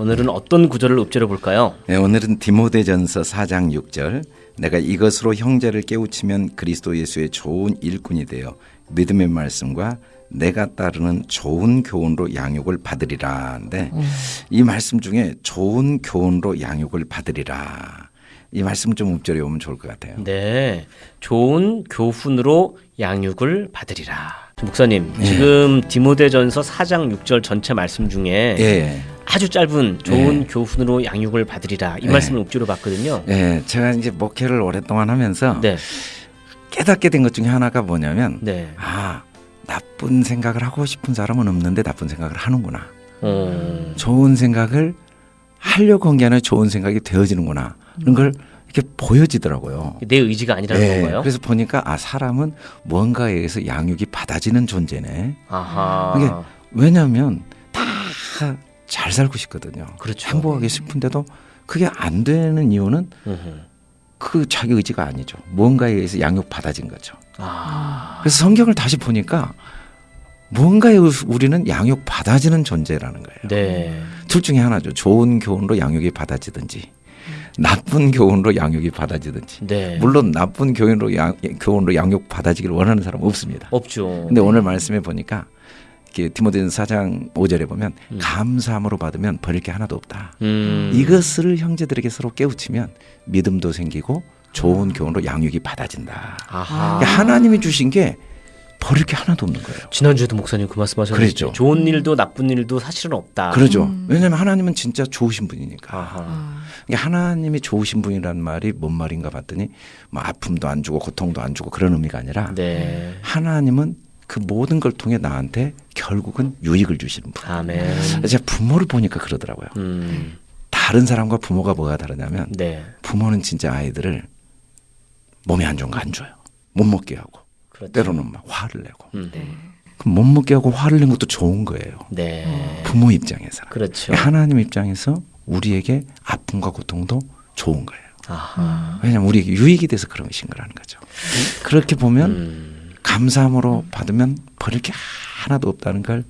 오늘은 어떤 구절을 읊조려 볼까요? 네, 오늘은 디모데전서 4장 6절 내가 이것으로 형제를 깨우치면 그리스도 예수의 좋은 일꾼이 되어 믿음의 말씀과 내가 따르는 좋은 교훈으로 양육을 받으리라인데 음. 이 말씀 중에 좋은 교훈으로 양육을 받으리라 이 말씀 좀 읊조려 보면 좋을 것 같아요. 네, 좋은 교훈으로 양육을 받으리라. 목사님, 네. 지금 디모데전서 4장 6절 전체 말씀 중에 네. 아주 짧은 좋은 네. 교훈으로 양육을 받으리라 이 말씀을 읊조려 봤거든요. 네, 제가 이제 목회를 오랫동안 하면서 네. 깨닫게 된 것 중에 하나가 뭐냐면 네. 아 나쁜 생각을 하고 싶은 사람은 없는데 나쁜 생각을 하는구나. 음. 좋은 생각을 하려고 한 게 아니라 좋은 생각이 되어지는구나. 그런 걸 이렇게 보여지더라고요. 내 의지가 아니라는 네, 건가요? 그래서 보니까 아 사람은 뭔가에 의해서 양육이 받아지는 존재네. 아하. 이게 왜냐하면 다 잘 살고 싶거든요. 그렇죠. 행복하게 싶은데도 그게 안 되는 이유는 그 자기 의지가 아니죠. 뭔가에 의해서 양육 받아진 거죠. 아. 그래서 성경을 다시 보니까 뭔가에 우리는 양육 받아지는 존재라는 거예요. 네. 둘 중에 하나죠. 좋은 교훈으로 양육이 받아지든지 나쁜 교훈으로 양육이 받아지든지. 네. 물론 나쁜 교훈으로 양, 교훈으로 양육 받아지기를 원하는 사람 은 없습니다. 없죠. 근데 네. 오늘 말씀에 보니까 디모데전 4장 5절에 보면 음. 감사함으로 받으면 버릴 게 하나도 없다. 음. 이것을 형제들에게 서로 깨우치면 믿음도 생기고 좋은 교훈으로 양육이 받아진다. 그러니까 하나님이 주신 게 버릴 게 하나도 없는 거예요. 지난주에도 목사님 그 말씀하셨는데 그랬죠. 좋은 일도 나쁜 일도 사실은 없다. 그러죠. 음. 왜냐하면 하나님은 진짜 좋으신 분이니까. 아하. 그러니까 하나님이 좋으신 분이라는 말이 뭔 말인가 봤더니 뭐 아픔도 안 주고 고통도 안 주고 그런 의미가 아니라 네. 하나님은 그 모든 걸 통해 나한테 결국은 유익을 주시는 분. 아멘. 제가 부모를 보니까 그러더라고요. 음. 다른 사람과 부모가 뭐가 다르냐면 네. 부모는 진짜 아이들을 몸이 안 좋은 거 안 줘요. 못 먹게 하고 그렇죠. 때로는 막 화를 내고. 음. 네. 그럼 못 먹게 하고 화를 낸 것도 좋은 거예요. 네. 부모 입장에서. 그렇죠. 하나님 입장에서 우리에게 아픔과 고통도 좋은 거예요. 아하. 왜냐하면 우리에게 유익이 돼서 그런 것인 거라는 거죠. 그렇게 보면 음. 감사함으로 받으면 버릴 게 하나도 없다는 걸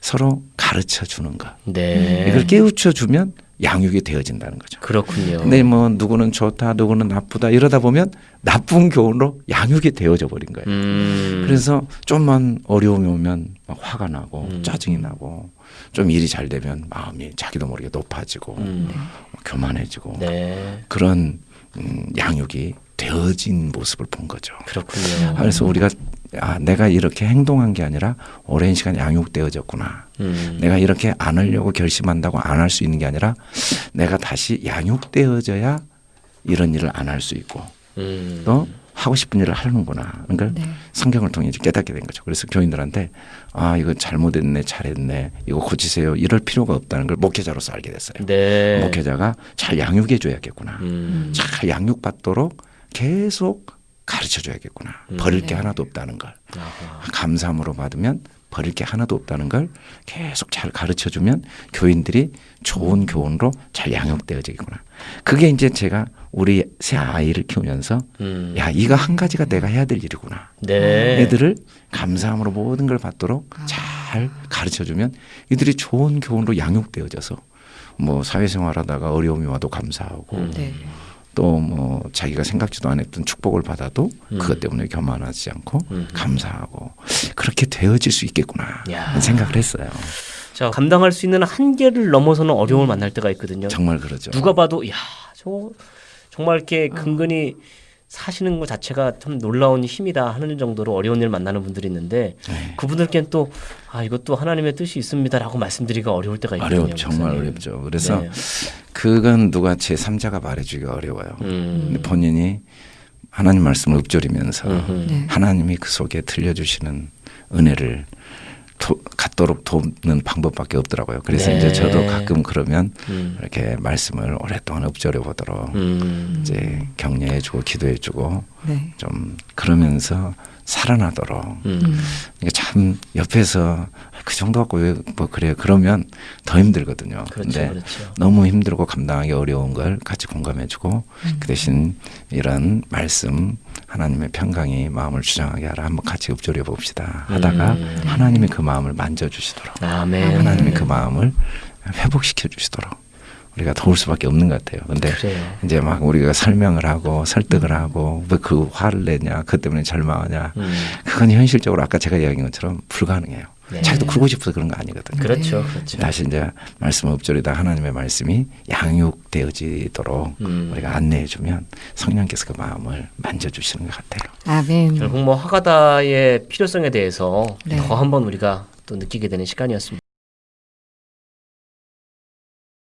서로 가르쳐 주는 것. 네. 이걸 깨우쳐 주면 양육이 되어진다는 거죠. 그렇군요. 근데 뭐 누구는 좋다, 누구는 나쁘다 이러다 보면 나쁜 교훈으로 양육이 되어져 버린 거예요. 음. 그래서 좀만 어려움이 오면 막 화가 나고 음. 짜증이 나고 좀 일이 잘 되면 마음이 자기도 모르게 높아지고 음. 교만해지고 네. 그런 음, 양육이 되어진 모습을 본 거죠. 그렇군요. 그래서 우리가 아 내가 이렇게 행동한 게 아니라 오랜 시간 양육되어졌구나. 음. 내가 이렇게 안 하려고 결심한다고 안 할 수 있는 게 아니라 내가 다시 양육되어져야 이런 일을 안 할 수 있고 음. 또 하고 싶은 일을 하는구나. 그러니까 네. 성경을 통해 깨닫게 된 거죠. 그래서 교인들한테 아 이거 잘못했네, 잘했네, 이거 고치세요. 이럴 필요가 없다는 걸 목회자로서 알게 됐어요. 네. 목회자가 잘 양육해 줘야겠구나. 음. 잘 양육받도록 계속 가르쳐 줘야겠구나. 음. 버릴 게 네. 하나도 없다는 걸. 아하. 감사함으로 받으면 버릴 게 하나도 없다는 걸 계속 잘 가르쳐 주면 교인들이 좋은 교훈으로 잘 양육되어지겠구나. 그게 이제 제가 우리 새 아이를 키우면서 음. 야 이거 한 가지가 내가 해야 될 일이구나. 네. 애들을 감사함으로 모든 걸 받도록 아. 잘 가르쳐 주면 이들이 좋은 교훈으로 양육되어져서 뭐 사회생활하다가 어려움이 와도 감사하고 음. 네. 또 뭐 자기가 생각지도 않았던 축복을 받아도 음. 그것 때문에 교만하지 않고 음. 감사하고 그렇게 되어질 수 있겠구나 생각을 했어요. 자 감당할 수 있는 한계를 넘어서는 어려움을 만날 때가 있거든요. 정말 그러죠. 누가 봐도 야 저 정말 이렇게 근근히 어. 사시는 것 자체가 참 놀라운 힘이다 하는 정도로 어려운 일 만나는 분들이 있는데 네. 그분들께는 또 아 이것도 하나님의 뜻이 있습니다라고 말씀드리기가 어려울 때가 있거든요. 어렵 정말 어렵죠. 그래서 네. 그건 누가 제 3자가 말해주기가 어려워요. 음. 근데 본인이 하나님 말씀을 읊조리면서 네. 하나님이 그 속에 들려주시는 은혜를 도, 갖도록 돕는 방법밖에 없더라고요. 그래서 네. 이제 저도 가끔 그러면 음. 이렇게 말씀을 오랫동안 읊조려 보도록 음. 이제 격려해주고 기도해주고 네. 좀 그러면서 살아나도록. 음. 그러니까 참 옆에서 그 정도 갖고 왜 뭐 그래요? 그러면 더 힘들거든요. 그렇죠, 근데 그렇죠. 너무 힘들고 감당하기 어려운 걸 같이 공감해주고 음. 그 대신 이런 말씀 하나님의 평강이 마음을 주장하게 하라 한번 같이 읊조려 봅시다 하다가 음. 하나님이 그 마음을 만져주시도록 아멘. 하나님이 그 마음을 회복시켜 주시도록 우리가 도울 수밖에 없는 것 같아요. 근데 그래요. 이제 막 우리가 설명을 하고 설득을 하고 왜 그 화를 내냐, 그 때문에 절망하냐, 음. 그건 현실적으로 아까 제가 이야기한 것처럼 불가능해요. 네. 자기도 크고 싶어서 그런 거 아니거든요. 그렇죠. 그렇죠. 다시 이제 말씀 엎조리다 하나님의 말씀이 양육되어지도록 음. 우리가 안내해 주면 성령께서 그 마음을 만져주시는 것 같아요. 아멘. 결국 뭐 하가다의 필요성에 대해서 네. 더 한번 우리가 또 느끼게 되는 시간이었습니다.